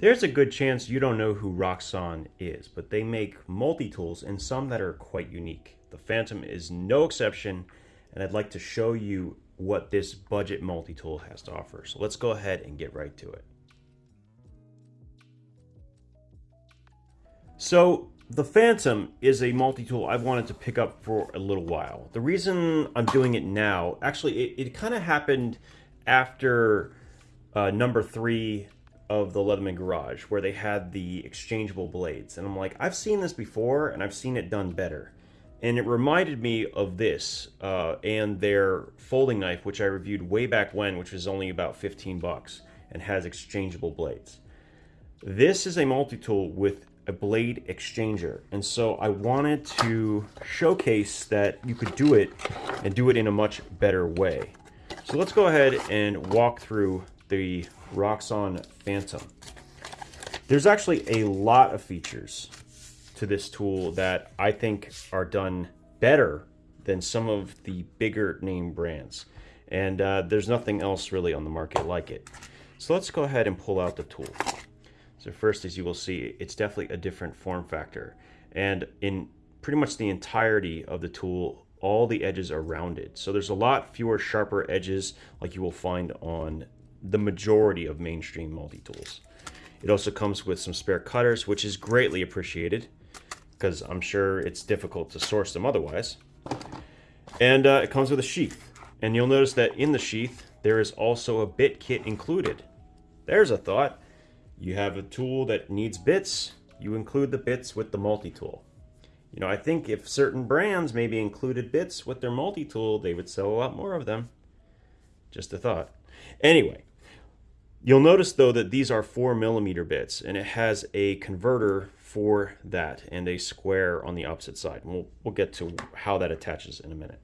There's a good chance you don't know who Roxxon is, but they make multi-tools and some that are quite unique. The Phantom is no exception, and I'd like to show you what this budget multi-tool has to offer. So let's go ahead and get right to it. So the Phantom is a multi-tool I've wanted to pick up for a little while. The reason I'm doing it now, actually, it, it kind of happened after uh, number three of the Leatherman Garage, where they had the exchangeable blades. And I'm like, I've seen this before, and I've seen it done better. And it reminded me of this uh, and their folding knife, which I reviewed way back when, which was only about 15 bucks and has exchangeable blades. This is a multi-tool with a blade exchanger. And so I wanted to showcase that you could do it and do it in a much better way. So let's go ahead and walk through the Roxxon Phantom. There's actually a lot of features to this tool that I think are done better than some of the bigger name brands. And uh, there's nothing else really on the market like it. So let's go ahead and pull out the tool. So first, as you will see, it's definitely a different form factor. And in pretty much the entirety of the tool, all the edges are rounded. So there's a lot fewer sharper edges like you will find on the majority of mainstream multi-tools. It also comes with some spare cutters, which is greatly appreciated because I'm sure it's difficult to source them otherwise. And uh, it comes with a sheath. And you'll notice that in the sheath, there is also a bit kit included. There's a thought. You have a tool that needs bits, you include the bits with the multi-tool. You know, I think if certain brands maybe included bits with their multi-tool, they would sell a lot more of them. Just a thought. Anyway, you'll notice though that these are four millimeter bits and it has a converter for that and a square on the opposite side. We'll, we'll get to how that attaches in a minute.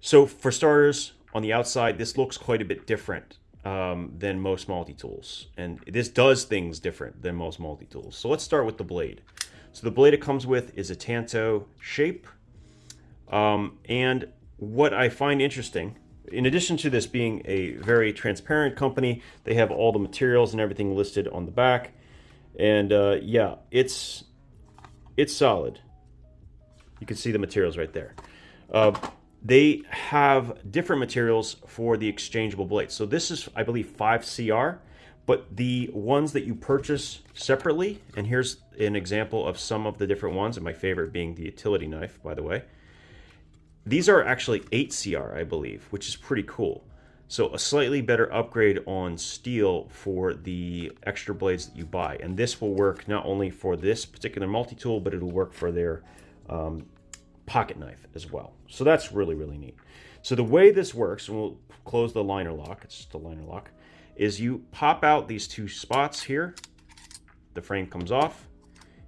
So for starters, on the outside, this looks quite a bit different um, than most multi-tools. And this does things different than most multi-tools. So let's start with the blade. So the blade it comes with is a Tanto shape. Um, and what I find interesting, in addition to this being a very transparent company, they have all the materials and everything listed on the back. And uh, yeah, it's it's solid. You can see the materials right there. Uh, they have different materials for the exchangeable blades. So this is, I believe, 5CR, but the ones that you purchase separately, and here's an example of some of the different ones, and my favorite being the utility knife, by the way. These are actually 8CR, I believe, which is pretty cool. So a slightly better upgrade on steel for the extra blades that you buy. And this will work not only for this particular multi-tool, but it'll work for their um, pocket knife as well. So that's really, really neat. So the way this works, and we'll close the liner lock, it's just a liner lock, is you pop out these two spots here, the frame comes off,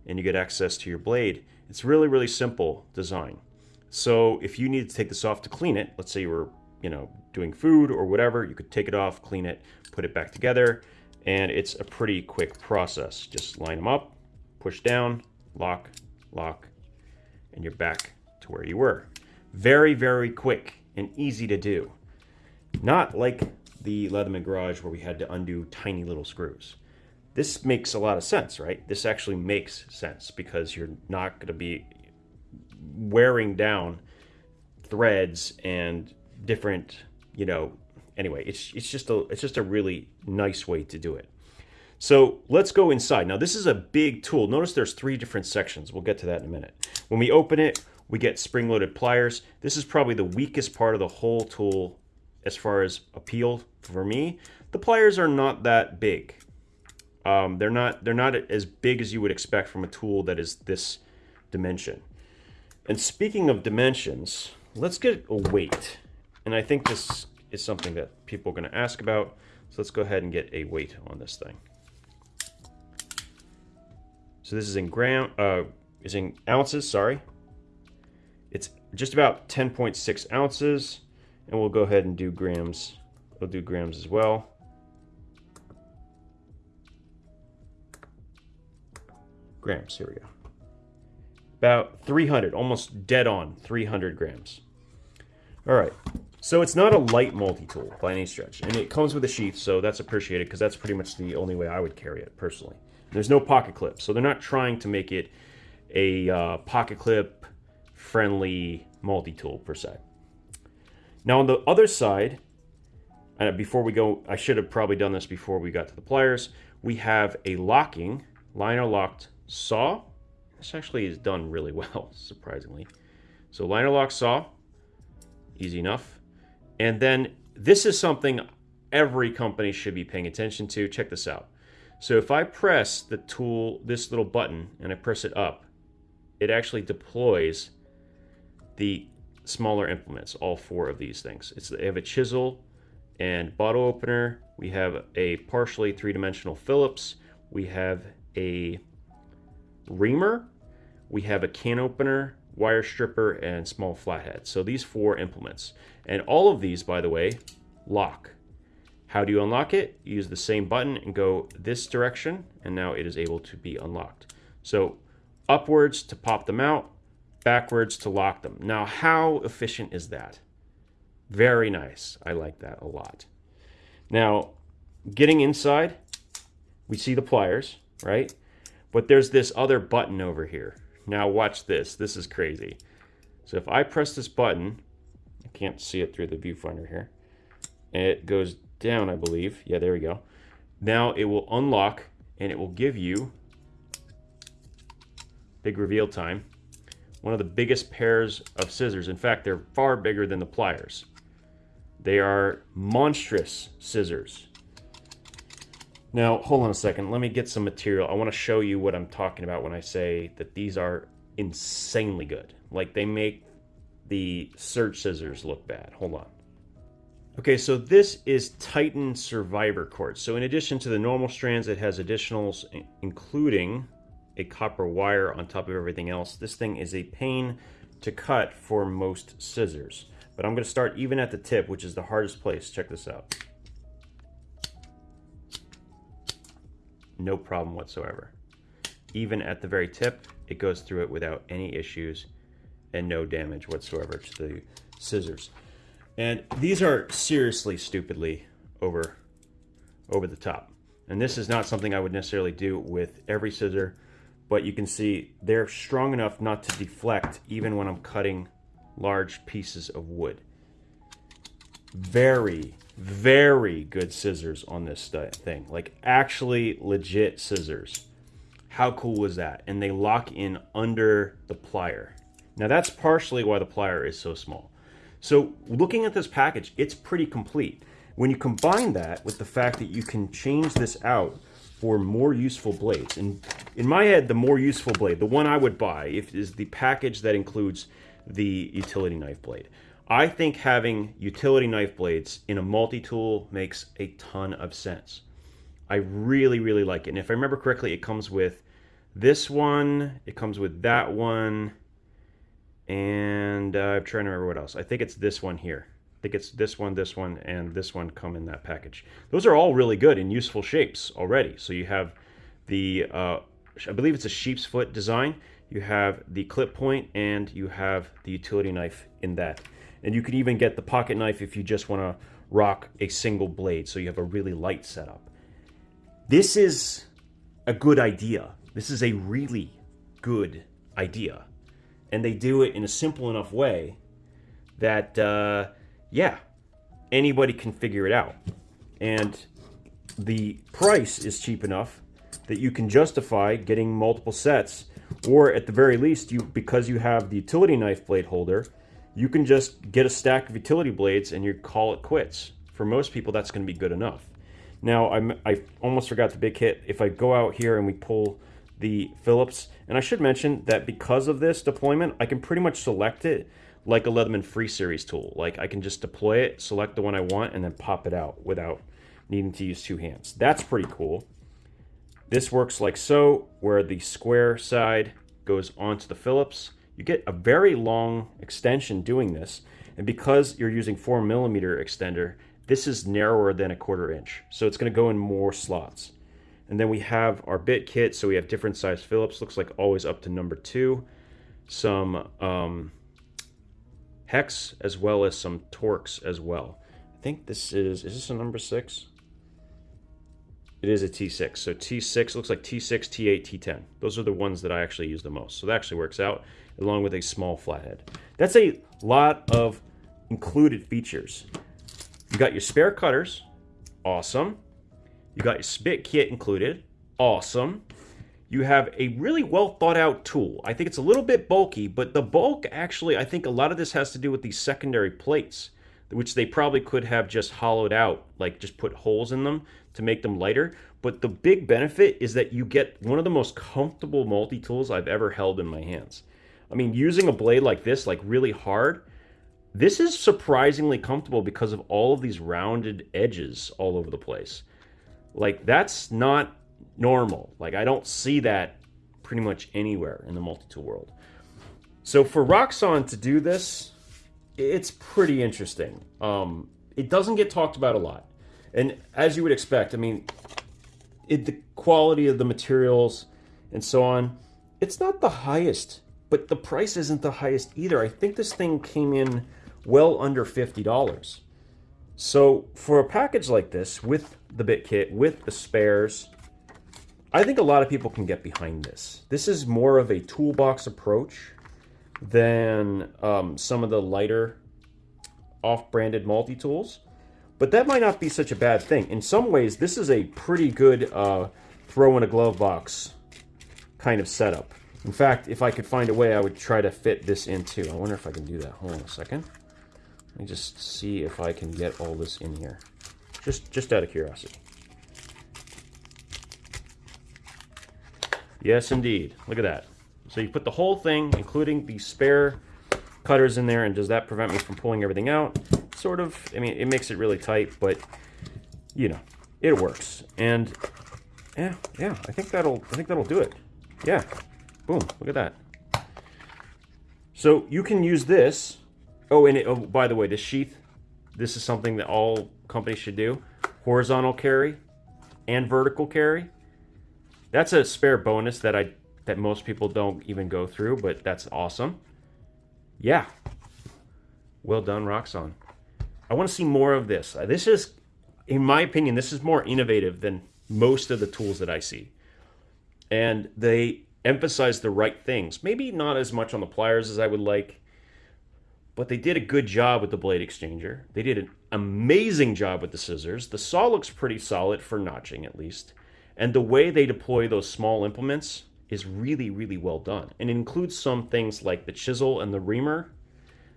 and you get access to your blade. It's really, really simple design. So if you need to take this off to clean it, let's say you were, you know, doing food or whatever, you could take it off, clean it, put it back together, and it's a pretty quick process. Just line them up, push down, lock, lock, and you're back to where you were. Very, very quick and easy to do. Not like the Leatherman Garage where we had to undo tiny little screws. This makes a lot of sense, right? This actually makes sense because you're not going to be wearing down threads and different, you know, anyway, it's it's just a it's just a really nice way to do it. So let's go inside. Now this is a big tool. Notice there's three different sections. We'll get to that in a minute. When we open it, we get spring-loaded pliers. This is probably the weakest part of the whole tool as far as appeal for me. The pliers are not that big. Um, they're not they're not as big as you would expect from a tool that is this dimension. And speaking of dimensions, let's get a weight. And I think this is something that people are going to ask about. So let's go ahead and get a weight on this thing. So this is in gram, uh, is in ounces, sorry. It's just about 10.6 ounces, and we'll go ahead and do grams. We'll do grams as well. Grams, here we go. About 300, almost dead on 300 grams. All right, So it's not a light multi-tool by any stretch. And it comes with a sheath, so that's appreciated because that's pretty much the only way I would carry it personally. There's no pocket clip, so they're not trying to make it a uh, pocket clip friendly multi-tool per se. Now on the other side, uh, before we go, I should have probably done this before we got to the pliers. We have a locking, liner locked saw. This actually is done really well, surprisingly. So liner lock saw, easy enough. And then this is something every company should be paying attention to. Check this out. So if I press the tool, this little button, and I press it up, it actually deploys the smaller implements, all four of these things. It's, they have a chisel and bottle opener. We have a partially three-dimensional Phillips. We have a reamer. We have a can opener, wire stripper, and small flathead. So these four implements. And all of these, by the way, lock. How do you unlock it? use the same button and go this direction, and now it is able to be unlocked. So upwards to pop them out, backwards to lock them. Now, how efficient is that? Very nice. I like that a lot. Now, getting inside, we see the pliers, right? But there's this other button over here. Now watch this. This is crazy. So if I press this button, I can't see it through the viewfinder here. It goes down, I believe. Yeah, there we go. Now it will unlock and it will give you big reveal time. One of the biggest pairs of scissors. In fact, they're far bigger than the pliers. They are monstrous scissors. Now, hold on a second. Let me get some material. I want to show you what I'm talking about when I say that these are insanely good. Like, they make the Surge scissors look bad. Hold on. Okay, so this is Titan Survivor Quartz. So in addition to the normal strands, it has additionals, including a copper wire on top of everything else. This thing is a pain to cut for most scissors. But I'm going to start even at the tip, which is the hardest place. Check this out. No problem whatsoever. Even at the very tip, it goes through it without any issues and no damage whatsoever to the scissors. And these are seriously stupidly over over the top. And this is not something I would necessarily do with every scissor, but you can see they're strong enough not to deflect even when I'm cutting large pieces of wood. Very, very good scissors on this thing. Like actually legit scissors. How cool was that? And they lock in under the plier. Now that's partially why the plier is so small. So looking at this package, it's pretty complete. When you combine that with the fact that you can change this out for more useful blades, and in my head, the more useful blade, the one I would buy, if is the package that includes the utility knife blade. I think having utility knife blades in a multi-tool makes a ton of sense. I really, really like it. And if I remember correctly, it comes with this one, it comes with that one, and uh, I'm trying to remember what else. I think it's this one here. I think it's this one, this one, and this one come in that package. Those are all really good and useful shapes already. So you have the, uh, I believe it's a sheep's foot design you have the clip point, and you have the utility knife in that. And you can even get the pocket knife if you just want to rock a single blade, so you have a really light setup. This is a good idea. This is a really good idea. And they do it in a simple enough way that, uh, yeah, anybody can figure it out. And the price is cheap enough that you can justify getting multiple sets or at the very least, you because you have the utility knife blade holder, you can just get a stack of utility blades and you call it quits. For most people, that's going to be good enough. Now, I'm, I almost forgot the big hit. If I go out here and we pull the Phillips, and I should mention that because of this deployment, I can pretty much select it like a Leatherman Free Series tool. Like I can just deploy it, select the one I want, and then pop it out without needing to use two hands. That's pretty cool. This works like so, where the square side goes onto the Phillips. You get a very long extension doing this, and because you're using 4 millimeter extender, this is narrower than a quarter inch, so it's going to go in more slots. And then we have our bit kit, so we have different size Phillips, looks like always up to number 2. Some um, hex as well as some Torx as well. I think this is, is this a number six? It is a T6. So T6 looks like T6, T8, T10. Those are the ones that I actually use the most. So that actually works out along with a small flathead. That's a lot of included features. You got your spare cutters. Awesome. You got your spit kit included. Awesome. You have a really well thought out tool. I think it's a little bit bulky, but the bulk actually, I think a lot of this has to do with these secondary plates, which they probably could have just hollowed out, like just put holes in them to make them lighter. But the big benefit is that you get one of the most comfortable multi tools I've ever held in my hands. I mean, using a blade like this, like really hard, this is surprisingly comfortable because of all of these rounded edges all over the place. Like, that's not normal. Like, I don't see that pretty much anywhere in the multi-tool world. So for Roxxon to do this, it's pretty interesting. Um, it doesn't get talked about a lot. And as you would expect, I mean, it, the quality of the materials and so on, it's not the highest, but the price isn't the highest either. I think this thing came in well under $50. So for a package like this, with the bit kit, with the spares, I think a lot of people can get behind this. This is more of a toolbox approach than um, some of the lighter off-branded multi-tools. But that might not be such a bad thing. In some ways, this is a pretty good uh, throw in a glove box kind of setup. In fact, if I could find a way, I would try to fit this in too. I wonder if I can do that. Hold on a second. Let me just see if I can get all this in here. Just, just out of curiosity. Yes, indeed. Look at that. So you put the whole thing, including the spare cutters in there, and does that prevent me from pulling everything out? Sort of. I mean, it makes it really tight, but, you know, it works. And, yeah, yeah, I think that'll, I think that'll do it. Yeah. Boom. Look at that. So you can use this Oh, and it, oh, by the way, the sheath, this is something that all companies should do. Horizontal carry and vertical carry. That's a spare bonus that I that most people don't even go through, but that's awesome. Yeah. Well done, Roxxon. I want to see more of this. Uh, this is, in my opinion, this is more innovative than most of the tools that I see. And they emphasize the right things. Maybe not as much on the pliers as I would like, but they did a good job with the blade exchanger. They did an amazing job with the scissors. The saw looks pretty solid for notching at least. And the way they deploy those small implements is really, really well done. And includes some things like the chisel and the reamer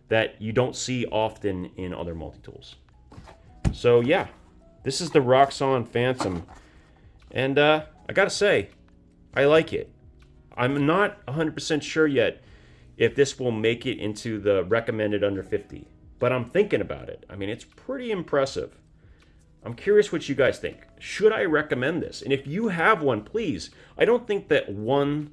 that you don't see often in other multi-tools. So yeah, this is the Roxxon Phantom. And uh, I gotta say, I like it. I'm not 100% sure yet if this will make it into the recommended under 50. But I'm thinking about it. I mean, it's pretty impressive. I'm curious what you guys think. Should I recommend this? And if you have one, please. I don't think that one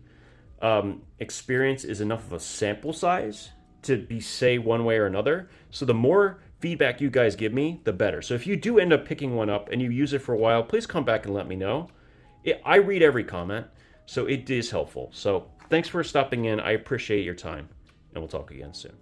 um, experience is enough of a sample size to be say one way or another. So the more feedback you guys give me, the better. So if you do end up picking one up and you use it for a while, please come back and let me know. It, I read every comment, so it is helpful. So Thanks for stopping in. I appreciate your time, and we'll talk again soon.